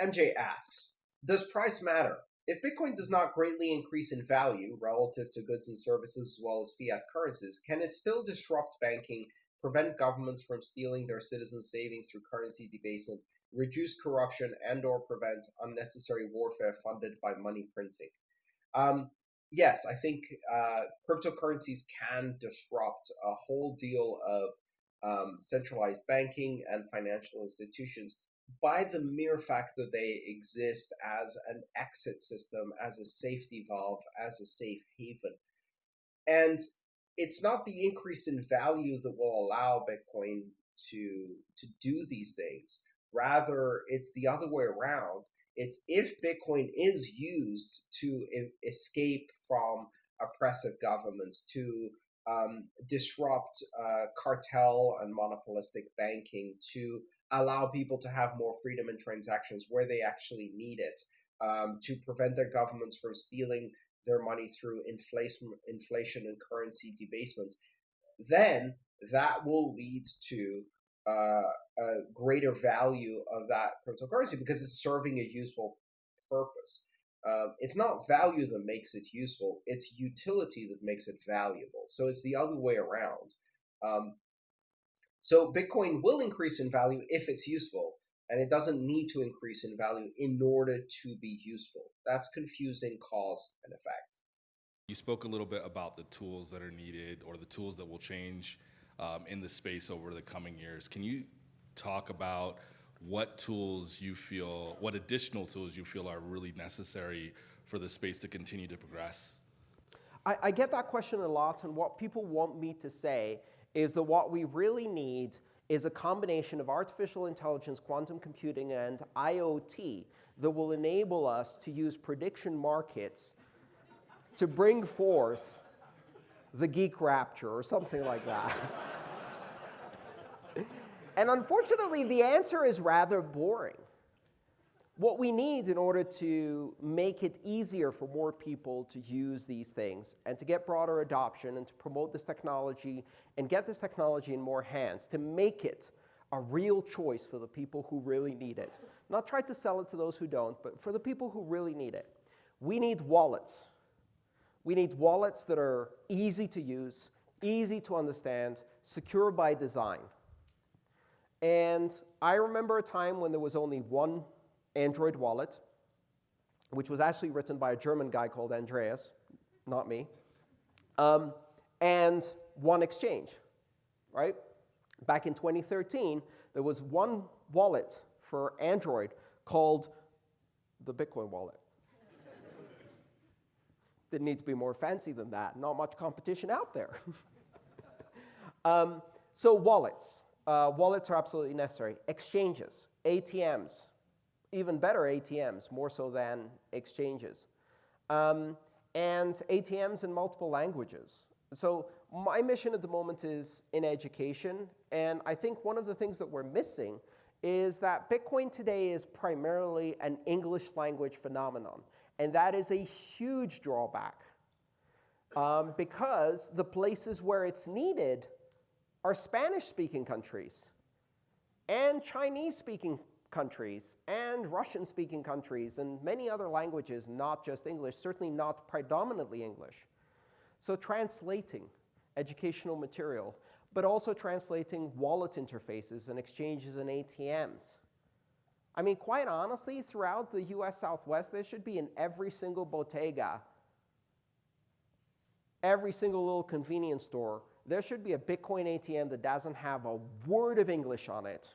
MJ asks, does price matter? If Bitcoin does not greatly increase in value relative to goods and services as well as fiat currencies, can it still disrupt banking, prevent governments from stealing their citizens' savings through currency debasement, reduce corruption, and or prevent unnecessary warfare funded by money printing? Um, yes, I think uh, cryptocurrencies can disrupt a whole deal of um, centralized banking and financial institutions by the mere fact that they exist as an exit system, as a safety valve, as a safe haven. And it's not the increase in value that will allow Bitcoin to to do these things. Rather, it's the other way around. It's if Bitcoin is used to escape from oppressive governments, to um, disrupt uh, cartel and monopolistic banking, to allow people to have more freedom in transactions where they actually need it, um, to prevent their governments from stealing their money through inflation, inflation and currency debasement, then that will lead to uh, a greater value of that cryptocurrency because it's serving a useful purpose. Uh, it's not value that makes it useful; it's utility that makes it valuable. So it's the other way around. Um, so Bitcoin will increase in value if it's useful, and it doesn't need to increase in value in order to be useful. That's confusing cause and effect. You spoke a little bit about the tools that are needed or the tools that will change um, in the space over the coming years. Can you talk about what tools you feel, what additional tools you feel are really necessary for the space to continue to progress? I, I get that question a lot, and what people want me to say is that what we really need is a combination of artificial intelligence, quantum computing, and IoT that will enable us to use prediction markets to bring forth the geek rapture or something like that. and unfortunately, the answer is rather boring what we need in order to make it easier for more people to use these things and to get broader adoption and to promote this technology and get this technology in more hands, to make it a real choice for the people who really need it. Not try to sell it to those who don't, but for the people who really need it. We need wallets. We need wallets that are easy to use, easy to understand, secure by design. And I remember a time when there was only one Android wallet, which was actually written by a German guy called Andreas, not me, um, and one exchange, right? Back in 2013, there was one wallet for Android called the Bitcoin wallet. Didn't need to be more fancy than that. Not much competition out there. um, so wallets. Uh, wallets are absolutely necessary. Exchanges, ATMs, even better ATMs, more so than exchanges. Um, and ATMs in multiple languages. So my mission at the moment is in education, and I think one of the things that we're missing is that Bitcoin today is primarily an English language phenomenon, and that is a huge drawback um, because the places where it's needed are Spanish-speaking countries and Chinese-speaking countries and Russian-speaking countries and many other languages, not just English, certainly not predominantly English. So translating educational material, but also translating wallet interfaces and exchanges and ATMs. I mean, quite honestly, throughout the US Southwest, there should be in every single bodega, every single little convenience store, there should be a Bitcoin ATM that doesn't have a word of English on it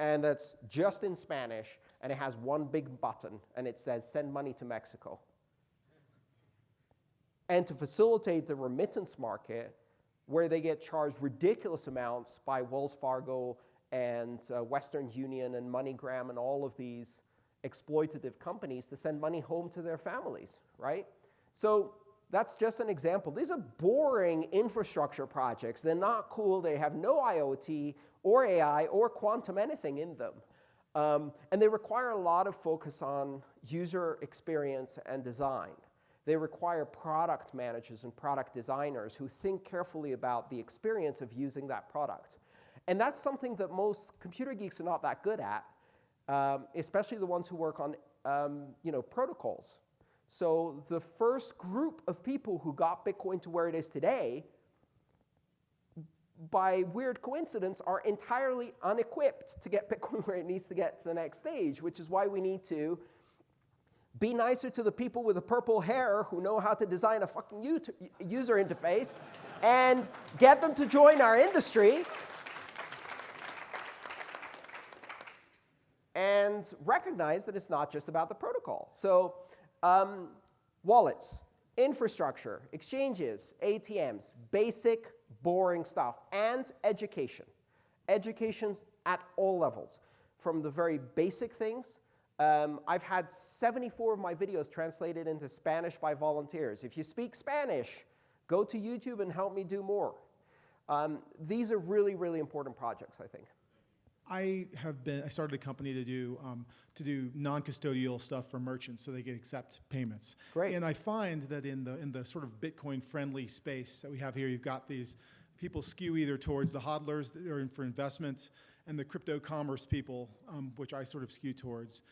and that's just in Spanish, and it has one big button, and it says send money to Mexico. And to facilitate the remittance market, where they get charged ridiculous amounts by Wells Fargo and uh, Western Union and MoneyGram and all of these exploitative companies to send money home to their families, right? So that's just an example. These are boring infrastructure projects. They're not cool. They have no IoT or AI or quantum anything in them. Um, and they require a lot of focus on user experience and design. They require product managers and product designers who think carefully about the experience of using that product. And that's something that most computer geeks are not that good at. um, especially the ones who work on um, you know, protocols. So the first group of people who got Bitcoin to where it is today, by weird coincidence, are entirely unequipped to get Bitcoin where it needs to get to the next stage, which is why we need to be nicer to the people with the purple hair who know how to design a fucking user interface and get them to join our industry and recognize that it's not just about the protocol. So um, wallets, infrastructure, exchanges, ATMs, basic, boring stuff, and education. Education's at all levels, from the very basic things. Um, I've had 74 of my videos translated into Spanish by volunteers. If you speak Spanish, go to YouTube and help me do more. Um, these are really, really important projects, I think. I have been, I started a company to do, um, to do non-custodial stuff for merchants so they can accept payments. Great. And I find that in the, in the sort of Bitcoin-friendly space that we have here, you've got these people skew either towards the hodlers that are in for investments and the crypto commerce people, um, which I sort of skew towards.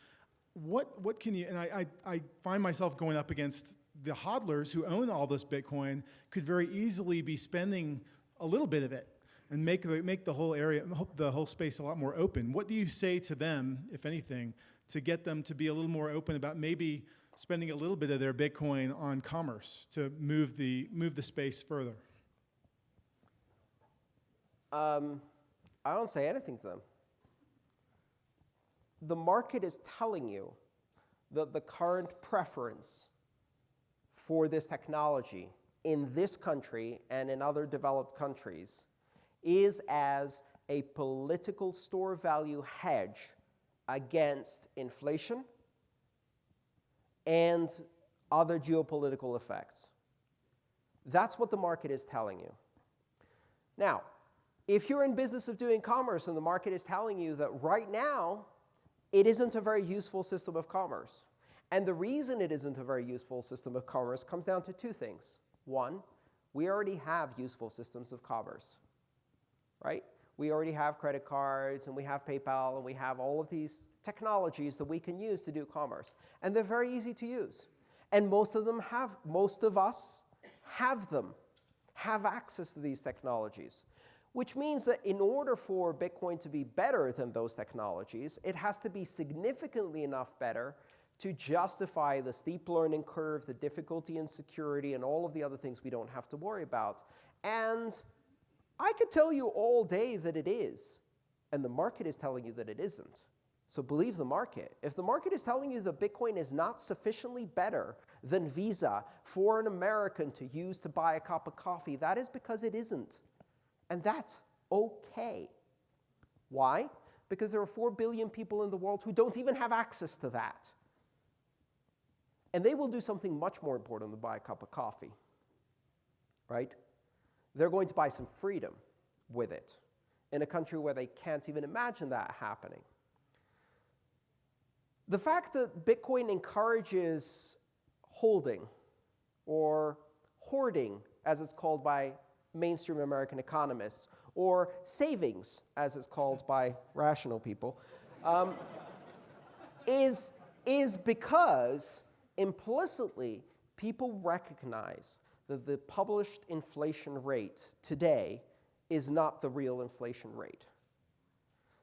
What, what can you, and I, I, I find myself going up against the hodlers who own all this Bitcoin could very easily be spending a little bit of it and make the, make the whole area, the whole space a lot more open. What do you say to them, if anything, to get them to be a little more open about maybe spending a little bit of their Bitcoin on commerce to move the, move the space further? Um, I don't say anything to them. The market is telling you that the current preference for this technology in this country and in other developed countries is as a political store value hedge against inflation and other geopolitical effects. That's what the market is telling you. Now, if you're in business of doing commerce and the market is telling you that right now it isn't a very useful system of commerce, and the reason it isn't a very useful system of commerce comes down to two things. One, we already have useful systems of commerce right? We already have credit cards, and we have PayPal, and we have all of these technologies that we can use to do commerce. And they're very easy to use. And most of them have, most of us have them, have access to these technologies. Which means that in order for Bitcoin to be better than those technologies, it has to be significantly enough better to justify the steep learning curve, the difficulty and security, and all of the other things we don't have to worry about. And I could tell you all day that it is, and the market is telling you that it isn't. So believe the market. If the market is telling you that Bitcoin is not sufficiently better than Visa for an American to use to buy a cup of coffee, that is because it isn't. And that's OK. Why? Because there are 4 billion people in the world who don't even have access to that. And they will do something much more important than buy a cup of coffee. Right? They're going to buy some freedom with it in a country where they can't even imagine that happening. The fact that Bitcoin encourages holding or hoarding, as it's called by mainstream American economists, or savings, as it's called by rational people, um, is, is because implicitly people recognize that the published inflation rate today is not the real inflation rate.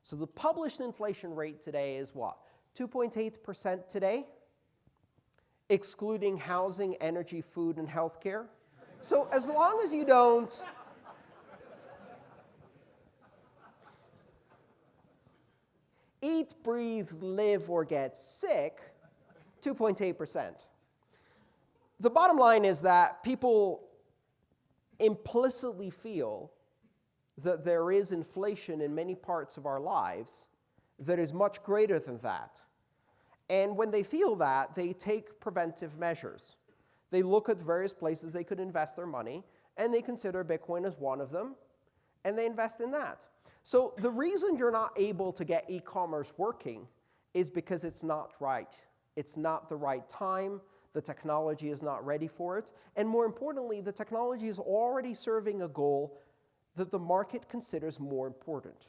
So the published inflation rate today is what? 2.8% today, excluding housing, energy, food, and healthcare. So as long as you don't eat, breathe, live, or get sick, 2.8% the bottom line is that people implicitly feel that there is inflation in many parts of our lives that is much greater than that. And when they feel that, they take preventive measures. They look at various places they could invest their money, and they consider Bitcoin as one of them, and they invest in that. So the reason you're not able to get e-commerce working is because it's not right. It's not the right time. The technology is not ready for it. And more importantly, the technology is already serving a goal that the market considers more important.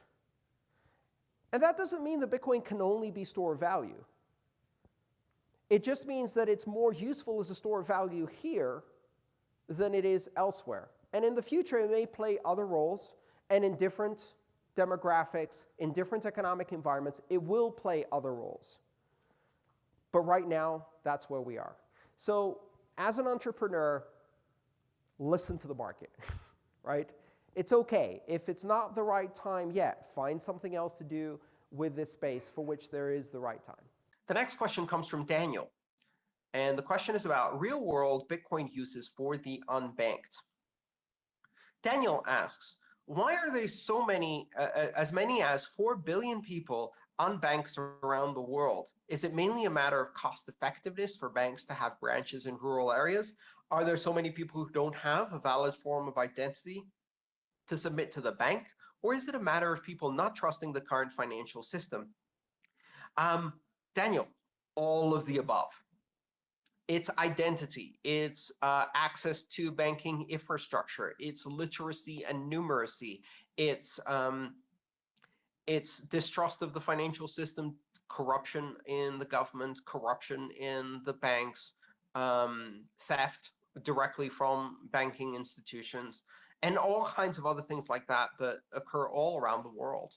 And that doesn't mean that Bitcoin can only be store of value. It just means that it's more useful as a store of value here than it is elsewhere. And in the future, it may play other roles, and in different demographics, in different economic environments, it will play other roles. But right now, that's where we are. So as an entrepreneur, listen to the market, right? It's okay. If it's not the right time yet, find something else to do with this space for which there is the right time. The next question comes from Daniel. And the question is about real world Bitcoin uses for the unbanked. Daniel asks, why are there so many, uh, uh as many as 4 billion people unbanked around the world? Is it mainly a matter of cost effectiveness for banks to have branches in rural areas? Are there so many people who don't have a valid form of identity to submit to the bank? Or is it a matter of people not trusting the current financial system? Um, Daniel, all of the above. It's identity, it's uh, access to banking infrastructure, it's literacy and numeracy, it's um, it's distrust of the financial system, corruption in the government, corruption in the banks, um, theft directly from banking institutions, and all kinds of other things like that that occur all around the world.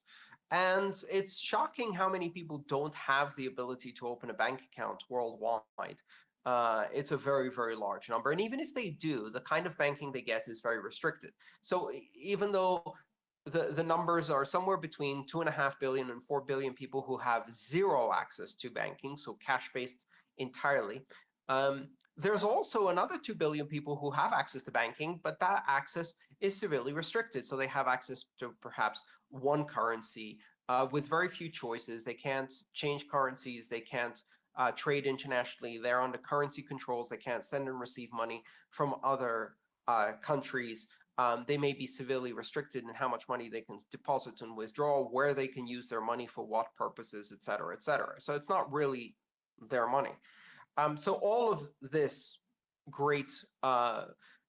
And it's shocking how many people don't have the ability to open a bank account worldwide. Uh, it's a very, very large number. And even if they do, the kind of banking they get is very restricted. So even though the, the numbers are somewhere between two and a half billion and four billion people who have zero access to banking, so cash-based entirely. Um, there's also another 2 billion people who have access to banking, but that access is severely restricted. So they have access to perhaps one currency uh, with very few choices. They can't change currencies. They can't uh, trade internationally. They're under currency controls. They can't send and receive money from other uh, countries um, they may be severely restricted in how much money they can deposit and withdraw, where they can use their money for what purposes, et cetera, et cetera. So it's not really their money. Um, so all of this great uh,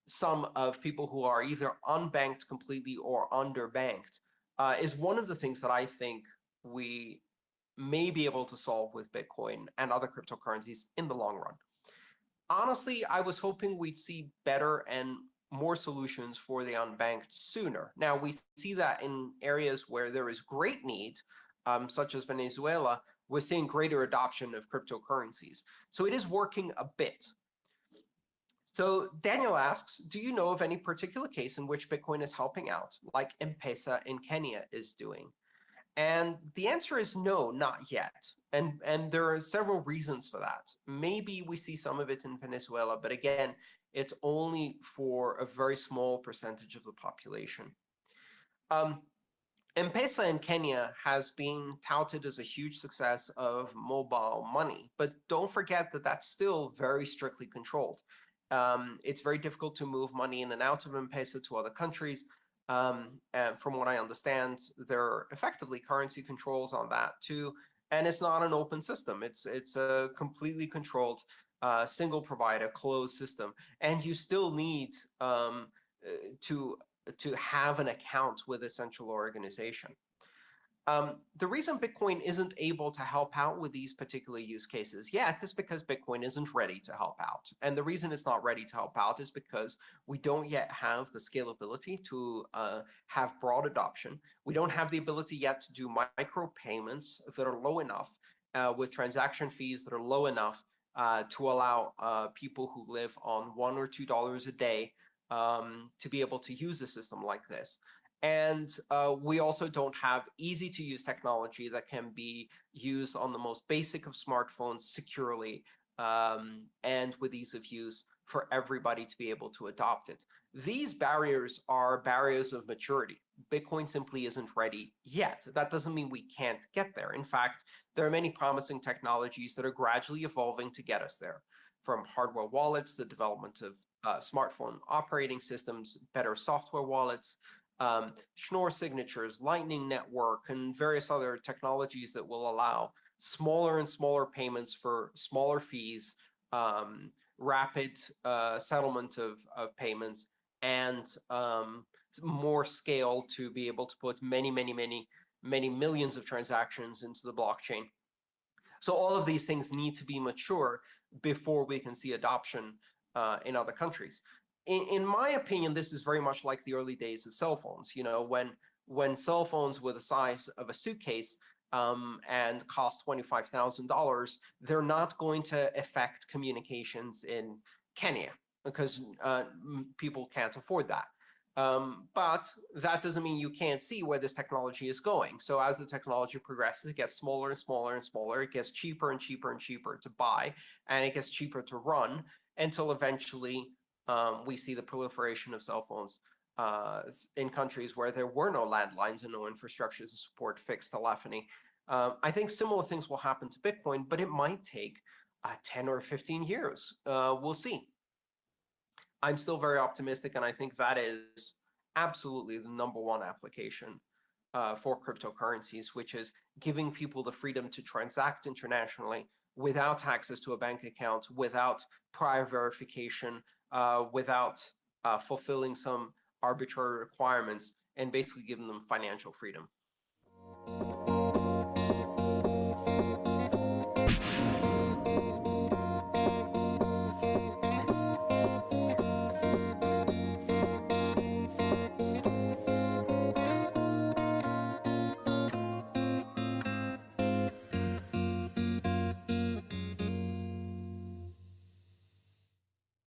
sum of people who are either unbanked completely or underbanked uh, is one of the things that I think we may be able to solve with Bitcoin and other cryptocurrencies in the long run. Honestly, I was hoping we'd see better and more solutions for the unbanked sooner. Now, we see that in areas where there is great need, um, such as Venezuela, we're seeing greater adoption of cryptocurrencies. So it is working a bit. So Daniel asks, do you know of any particular case in which Bitcoin is helping out, like M-Pesa in Kenya is doing? And the answer is no, not yet. And, and there are several reasons for that. Maybe we see some of it in Venezuela, but again, it's only for a very small percentage of the population. Um, M-Pesa in Kenya has been touted as a huge success of mobile money, but don't forget that that's still very strictly controlled. Um, it's very difficult to move money in and out of M-Pesa to other countries. Um, and from what I understand, there are effectively currency controls on that too. And it's not an open system. It's it's a completely controlled uh, single provider closed system, and you still need um, uh, to to have an account with a central organization. Um, the reason Bitcoin isn't able to help out with these particular use cases yet is because Bitcoin isn't ready to help out. And the reason it's not ready to help out is because we don't yet have the scalability to uh, have broad adoption. We don't have the ability yet to do micro payments that are low enough uh, with transaction fees that are low enough uh, to allow uh, people who live on one or two dollars a day um, to be able to use a system like this. And uh, we also don't have easy to use technology that can be used on the most basic of smartphones securely um, and with ease of use for everybody to be able to adopt it. These barriers are barriers of maturity. Bitcoin simply isn't ready yet. That doesn't mean we can't get there. In fact, there are many promising technologies that are gradually evolving to get us there, from hardware wallets, the development of uh, smartphone operating systems, better software wallets, um, Schnorr signatures, Lightning Network, and various other technologies that will allow smaller and smaller payments for smaller fees, um, rapid uh, settlement of, of payments, and um, more scale to be able to put many, many, many many millions of transactions into the blockchain. So all of these things need to be mature before we can see adoption uh, in other countries. In, in my opinion, this is very much like the early days of cell phones. You know, when when cell phones were the size of a suitcase um, and cost twenty five thousand dollars, they're not going to affect communications in Kenya because uh, people can't afford that. Um, but that doesn't mean you can't see where this technology is going. So as the technology progresses, it gets smaller and smaller and smaller. It gets cheaper and cheaper and cheaper to buy, and it gets cheaper to run until eventually um, we see the proliferation of cell phones uh, in countries where there were no landlines and no infrastructure to support fixed telephony. Um, I think similar things will happen to Bitcoin, but it might take uh, 10 or 15 years. Uh, we'll see. I'm still very optimistic, and I think that is absolutely the number one application uh, for cryptocurrencies, which is giving people the freedom to transact internationally without access to a bank account, without prior verification, uh, without uh, fulfilling some arbitrary requirements, and basically giving them financial freedom.